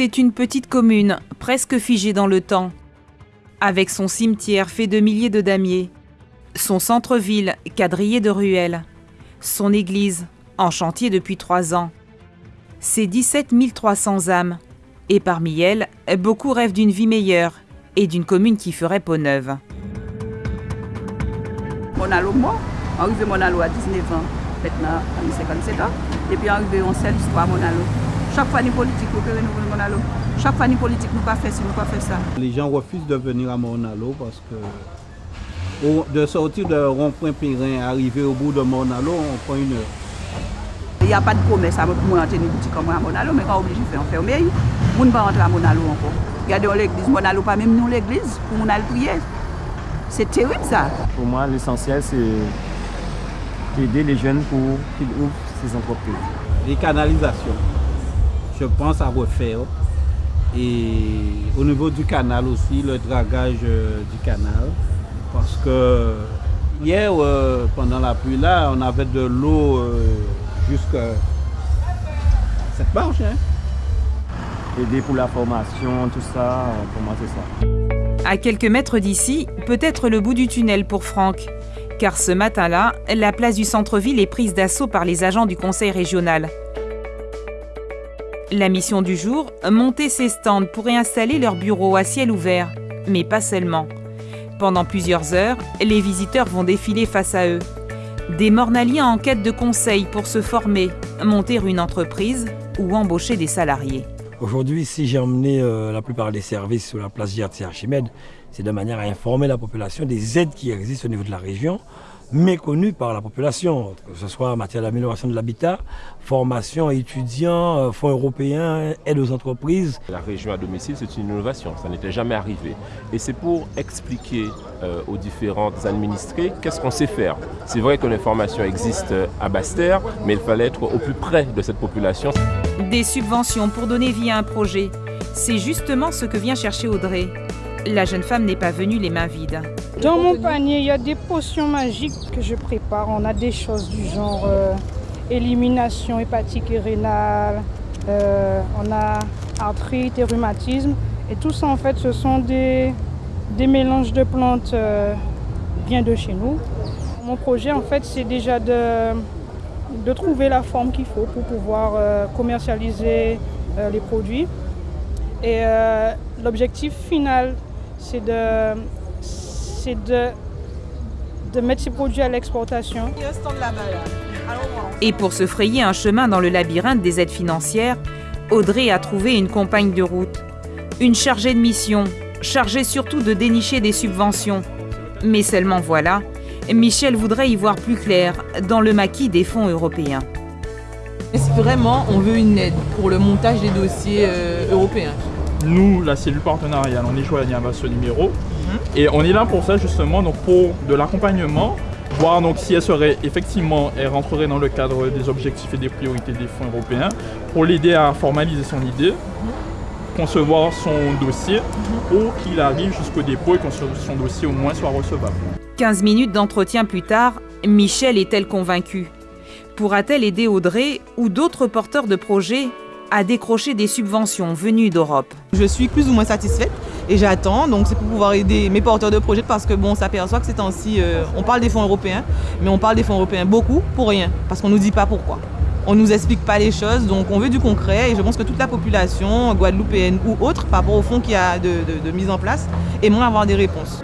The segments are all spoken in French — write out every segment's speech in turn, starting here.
C'est une petite commune, presque figée dans le temps. Avec son cimetière fait de milliers de damiers, son centre-ville quadrillé de ruelles, son église en chantier depuis trois ans, ses 17 300 âmes, et parmi elles, beaucoup rêvent d'une vie meilleure et d'une commune qui ferait peau neuve. Monalo mort, arrivé Monalo à 19 ans, maintenant à 57 ans, et puis arrivé en seule histoire Monalo. Chaque fois, ni politique, nous renouveler Monalo. Chaque fois, politique, nous pas fait ci, nous pas fait ça. Les gens refusent de venir à Monalo parce que de sortir de rond-point Périn, arriver au bout de Monalo, on prend une heure. Il n'y a pas de commerce pour moi entrer une boutique comme à Monalo, mais quand on est obligé de faire enfermer, on ne pas rentrer à Monalo encore. Regardez l'église, Monalo, pas même nous l'église, pour on a le prier. C'est terrible ça. Pour moi, l'essentiel, c'est d'aider les jeunes pour qu'ils ouvrent ces entreprises. Les canalisations je pense à refaire. Et au niveau du canal aussi, le dragage euh, du canal. Parce que hier, euh, pendant la pluie, là, on avait de l'eau euh, jusqu'à cette marche. Hein. Aider pour la formation, tout ça, pour moi, c'est ça. À quelques mètres d'ici, peut-être le bout du tunnel pour Franck. Car ce matin-là, la place du centre-ville est prise d'assaut par les agents du conseil régional. La mission du jour, monter ces stands pour réinstaller leurs bureaux à ciel ouvert, mais pas seulement. Pendant plusieurs heures, les visiteurs vont défiler face à eux. Des mornaliens en quête de conseils pour se former, monter une entreprise ou embaucher des salariés. Aujourd'hui, si j'ai emmené euh, la plupart des services sur la place GRC Archimède, c'est de manière à informer la population des aides qui existent au niveau de la région méconnu par la population, que ce soit en matière d'amélioration de l'habitat, formation étudiants, euh, fonds européens, aide aux entreprises. La région à domicile, c'est une innovation, ça n'était jamais arrivé. Et c'est pour expliquer euh, aux différentes administrés qu'est-ce qu'on sait faire. C'est vrai que l'information existe à Basse-Terre, mais il fallait être au plus près de cette population. Des subventions pour donner vie à un projet, c'est justement ce que vient chercher Audrey. La jeune femme n'est pas venue les mains vides. Dans mon panier, il y a des potions magiques que je prépare. On a des choses du genre euh, élimination hépatique et rénale, euh, on a arthrite et rhumatisme. Et tout ça, en fait, ce sont des, des mélanges de plantes euh, bien de chez nous. Mon projet, en fait, c'est déjà de, de trouver la forme qu'il faut pour pouvoir commercialiser les produits. Et l'objectif final c'est de, de, de mettre ces produits à l'exportation. Et pour se frayer un chemin dans le labyrinthe des aides financières, Audrey a trouvé une compagne de route, une chargée de mission, chargée surtout de dénicher des subventions. Mais seulement voilà, Michel voudrait y voir plus clair dans le maquis des fonds européens. Vraiment, on veut une aide pour le montage des dossiers euh, européens. Nous, la cellule partenariale, on est joignable à ce numéro. Mhm. Et on est là pour ça justement, donc pour de l'accompagnement, voir donc si elle serait effectivement, elle rentrerait dans le cadre des objectifs et des priorités des fonds européens, pour l'aider à formaliser son idée, concevoir son dossier, mhm. pour qu'il arrive jusqu'au dépôt et que son dossier au moins soit recevable. 15 minutes d'entretien plus tard, Michel est-elle convaincue? Pourra-t-elle aider Audrey ou d'autres porteurs de projets à décrocher des subventions venues d'Europe. Je suis plus ou moins satisfaite et j'attends, donc c'est pour pouvoir aider mes porteurs de projets parce que bon, on s'aperçoit que ces temps-ci, euh, on parle des fonds européens, mais on parle des fonds européens beaucoup pour rien, parce qu'on ne nous dit pas pourquoi. On ne nous explique pas les choses, donc on veut du concret et je pense que toute la population, guadeloupéenne ou autre, par rapport au fonds qu'il y a de, de mise en place, aimerait avoir des réponses.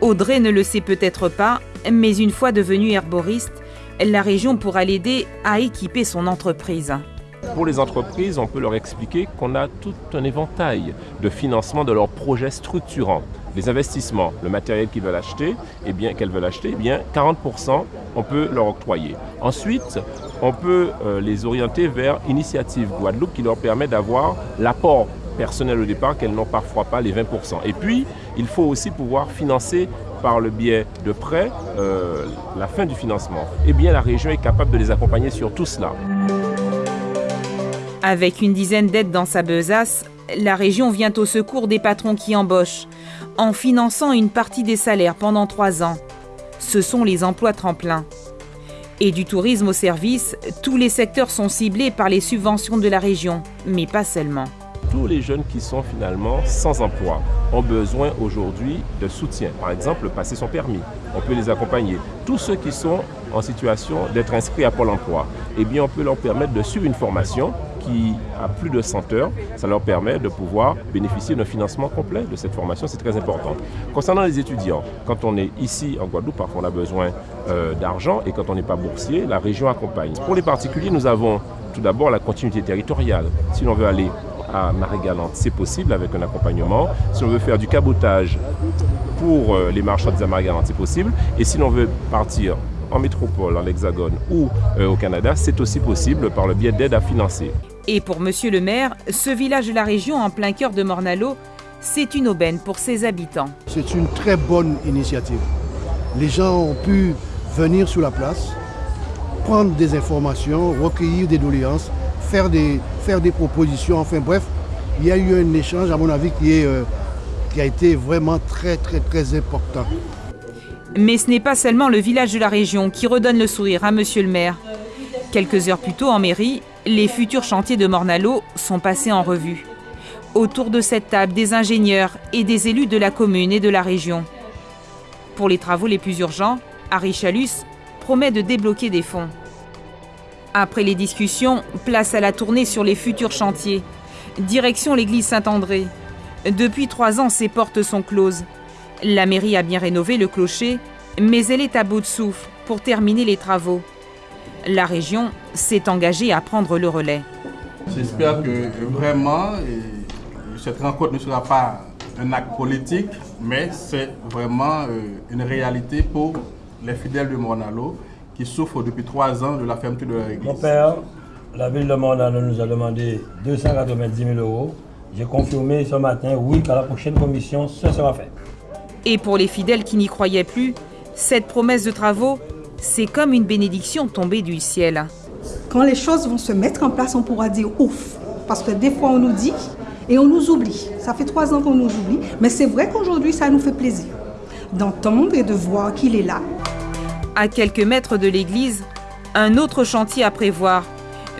Audrey ne le sait peut-être pas, mais une fois devenue herboriste, la région pourra l'aider à équiper son entreprise. Pour les entreprises, on peut leur expliquer qu'on a tout un éventail de financement de leurs projets structurants. Les investissements, le matériel qu'ils veulent acheter, et eh bien qu'elles veulent acheter, eh bien 40%, on peut leur octroyer. Ensuite, on peut euh, les orienter vers Initiative Guadeloupe qui leur permet d'avoir l'apport personnel au départ qu'elles n'ont parfois pas les 20%. Et puis, il faut aussi pouvoir financer par le biais de prêts euh, la fin du financement. Eh bien, la région est capable de les accompagner sur tout cela. Avec une dizaine d'aides dans sa besace, la région vient au secours des patrons qui embauchent, en finançant une partie des salaires pendant trois ans. Ce sont les emplois tremplins. Et du tourisme au service, tous les secteurs sont ciblés par les subventions de la région, mais pas seulement. Tous les jeunes qui sont finalement sans emploi ont besoin aujourd'hui de soutien. Par exemple, passer son permis, on peut les accompagner. Tous ceux qui sont en situation d'être inscrits à Pôle emploi, eh bien, on peut leur permettre de suivre une formation qui a plus de 100 heures. Ça leur permet de pouvoir bénéficier d'un financement complet de cette formation. C'est très important. Concernant les étudiants, quand on est ici en Guadeloupe, parfois on a besoin euh, d'argent et quand on n'est pas boursier, la région accompagne. Pour les particuliers, nous avons tout d'abord la continuité territoriale. Si l'on veut aller à Marie-Galante, c'est possible avec un accompagnement. Si on veut faire du cabotage pour euh, les marchandises à Marie-Galante, c'est possible. Et si l'on veut partir en métropole, en hexagone ou euh, au Canada, c'est aussi possible par le biais d'aides à financer. Et pour Monsieur le maire, ce village de la région en plein cœur de Mornalo, c'est une aubaine pour ses habitants. C'est une très bonne initiative. Les gens ont pu venir sur la place, prendre des informations, recueillir des doléances, faire des, faire des propositions, enfin bref, il y a eu un échange à mon avis qui, est, euh, qui a été vraiment très très très important. Mais ce n'est pas seulement le village de la région qui redonne le sourire à Monsieur le maire. Quelques heures plus tôt en mairie, les futurs chantiers de Mornalo sont passés en revue. Autour de cette table, des ingénieurs et des élus de la commune et de la région. Pour les travaux les plus urgents, Harry Chalus promet de débloquer des fonds. Après les discussions, place à la tournée sur les futurs chantiers. Direction l'église Saint-André. Depuis trois ans, ses portes sont closes. La mairie a bien rénové le clocher, mais elle est à bout de souffle pour terminer les travaux. La région s'est engagée à prendre le relais. J'espère que vraiment cette rencontre ne sera pas un acte politique, mais c'est vraiment euh, une réalité pour les fidèles de Mornalo qui souffrent depuis trois ans de la fermeture de leur église. Mon père, la ville de Mornalo nous a demandé 290 000 euros. J'ai confirmé ce matin, oui, qu'à la prochaine commission, ce sera fait. Et pour les fidèles qui n'y croyaient plus, cette promesse de travaux, c'est comme une bénédiction tombée du ciel. Quand les choses vont se mettre en place, on pourra dire ouf. Parce que des fois, on nous dit et on nous oublie. Ça fait trois ans qu'on nous oublie, mais c'est vrai qu'aujourd'hui, ça nous fait plaisir d'entendre et de voir qu'il est là. À quelques mètres de l'église, un autre chantier à prévoir,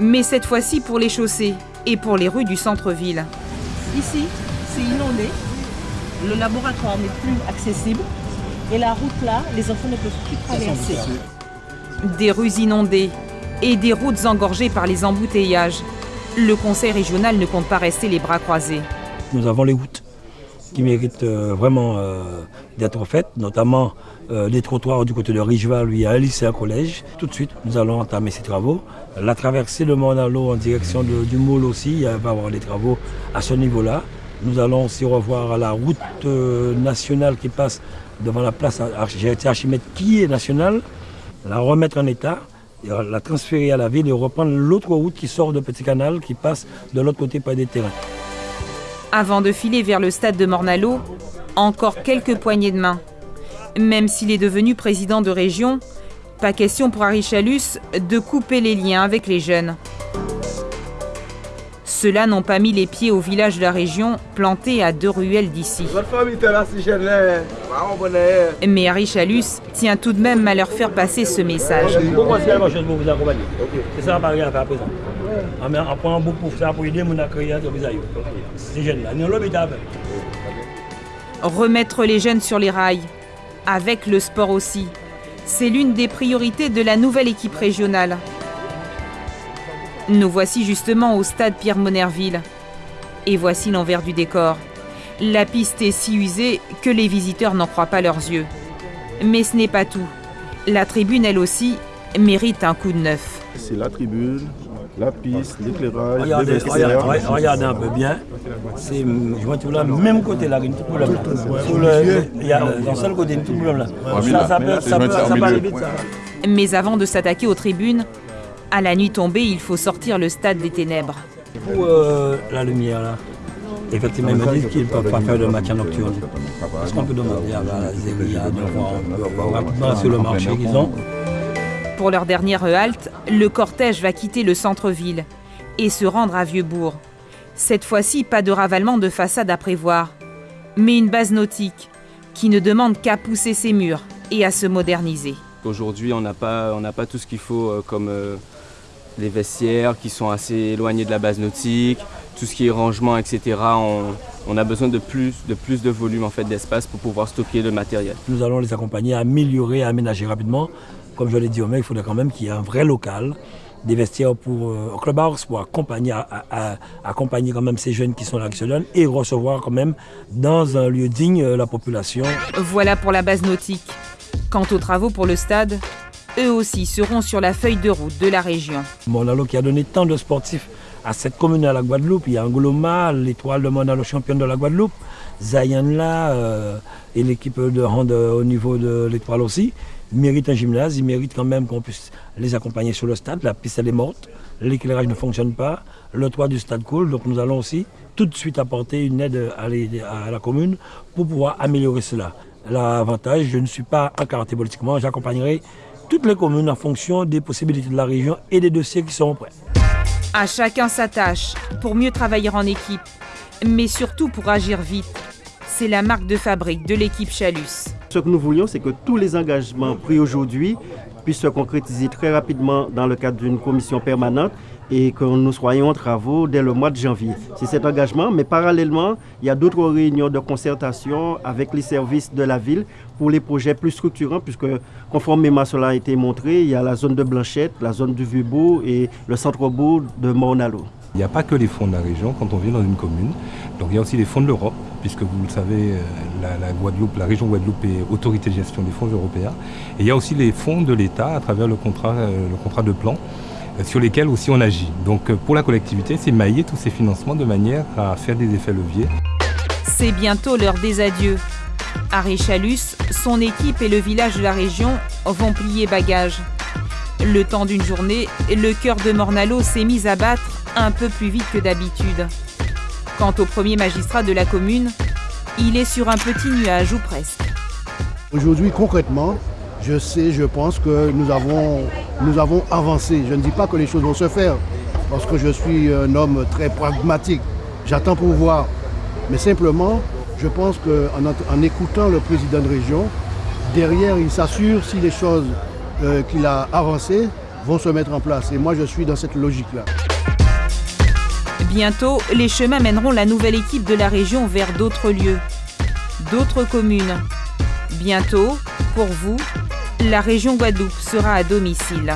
mais cette fois-ci pour les chaussées et pour les rues du centre-ville. Ici, c'est inondé, le laboratoire n'est plus accessible et la route là, les enfants ne peuvent plus traverser. Des rues inondées et des routes engorgées par les embouteillages. Le conseil régional ne compte pas rester les bras croisés. Nous avons les routes qui méritent euh, vraiment euh, d'être faites, notamment euh, les trottoirs du côté de Richeval, où il y a un lycée, un collège. Tout de suite, nous allons entamer ces travaux. La traversée de Monalo en direction du Moule aussi, il va y avoir des travaux à ce niveau-là. Nous allons aussi revoir la route nationale qui passe devant la place Archimède qui est nationale, la remettre en état, la transférer à la ville et reprendre l'autre route qui sort de Petit Canal qui passe de l'autre côté par des terrains. Avant de filer vers le stade de Mornalo, encore quelques poignées de main. Même s'il est devenu président de région, pas question pour Harry Chalus de couper les liens avec les jeunes. Ceux-là n'ont pas mis les pieds au village de la région, planté à deux ruelles d'ici. Mais Harry Chalus tient tout de même à leur faire passer ce message. Remettre les jeunes sur les rails, avec le sport aussi. C'est l'une des priorités de la nouvelle équipe régionale. Nous voici justement au stade Pierre-Monerville. Et voici l'envers du décor. La piste est si usée que les visiteurs n'en croient pas leurs yeux. Mais ce n'est pas tout. La tribune, elle aussi, mérite un coup de neuf. C'est la tribune, la piste, l'éclairage, regardez, regardez, regardez, un peu bien. C'est, je vois tout là, même côté là. Sur le, il y a dans seul côté, a tout problème là. Ça, ça, peut, ça, peut, ça peut aller vite ça. Mais avant de s'attaquer aux tribunes, à la nuit tombée, il faut sortir le stade des ténèbres. Pour euh, la lumière là, effectivement, ils me disent qu'ils ne peuvent pas faire de matière nocturne. Est-ce qu'on peut demander à la Zéria de voir rapidement sur le marché qu'ils ont Pour leur dernière halte, le cortège va quitter le centre-ville et se rendre à Vieux-Bourg. Cette fois-ci, pas de ravalement de façade à prévoir, mais une base nautique qui ne demande qu'à pousser ses murs et à se moderniser. qu'aujourd'hui on n'a pas, on pas tout ce qu'il faut euh, comme euh, les vestiaires qui sont assez éloignés de la base nautique, tout ce qui est rangement, etc. On, a besoin de plus, de plus de volume en fait d'espace pour pouvoir stocker le matériel. Nous allons les accompagner à améliorer, à aménager rapidement. Comme je l'ai dit au mec, il faudrait quand même qu'il y ait un vrai local des vestiaires pour euh, au Club House pour accompagner, accompagner quand même ces jeunes qui sont là qui se donnent et recevoir quand même dans un lieu digne euh, la population. Voilà pour la base nautique. Quant aux travaux pour le stade, eux aussi seront sur la feuille de route de la région. Monalo qui a donné tant de sportifs à cette commune à la Guadeloupe. Il y a Angoloma, l'étoile de Monalo championne de la Guadeloupe, Zayanla euh, et l'équipe de hand au niveau de l'étoile aussi. Ils méritent un gymnase, ils méritent quand même qu'on puisse les accompagner sur le stade. La piste elle est morte, l'éclairage ne fonctionne pas, le toit du stade coule, donc nous allons aussi tout de suite apporter une aide à, la commune pour pouvoir améliorer cela. L'avantage, je ne suis pas incarté politiquement, j'accompagnerai toutes les communes en fonction des possibilités de la région et des dossiers qui seront prêts. À chacun sa tâche pour mieux travailler en équipe, mais surtout pour agir vite. C'est la marque de fabrique de l'équipe Chalus. Ce que nous voulions, c'est que tous les engagements pris aujourd'hui puissent se concrétiser très rapidement dans le cadre d'une commission permanente et que nous soyons en travaux dès le mois de janvier. C'est cet engagement, mais parallèlement, il y a d'autres réunions de concertation avec les services de la ville pour les projets plus structurants, puisque conformément à cela a été montré, il y a la zone de Blanchette, la zone du Vieux-Bourg et le centre-bourg de Mornalo. Il n'y a pas que les fonds de la région quand on vient dans une commune. Donc il y a aussi les fonds de l'Europe, puisque vous le savez, euh, la, Guadeloupe, la région Guadeloupe est autorité de gestion des fonds européens. Et il y a aussi les fonds de l'État à travers le contrat, euh, le contrat de plan euh, sur lesquels aussi on agit. Donc pour la collectivité, c'est mailler tous ces financements de manière à faire des effets leviers. C'est bientôt l'heure des adieux. Harry Chalus, son équipe et le village de la région vont plier bagages. Le temps d'une journée, le cœur de Mornalo s'est mis à battre un peu plus vite que d'habitude. Quant au premier magistrat de la commune, il est sur un petit nuage ou presque. Aujourd'hui, concrètement, je sais, je pense que nous avons, avancé. Je ne dis pas que les choses vont se faire, parce que je suis un homme très pragmatique. J'attends pour voir. Mais simplement, je pense qu'en en écoutant le président de région, derrière, il s'assure si les choses euh, qu'il a avancées vont se mettre en place. Et moi, je suis dans cette logique-là. Bientôt, les chemins mèneront la nouvelle équipe de la région vers d'autres lieux, d'autres communes. Bientôt, pour vous, la région Guadeloupe sera à domicile.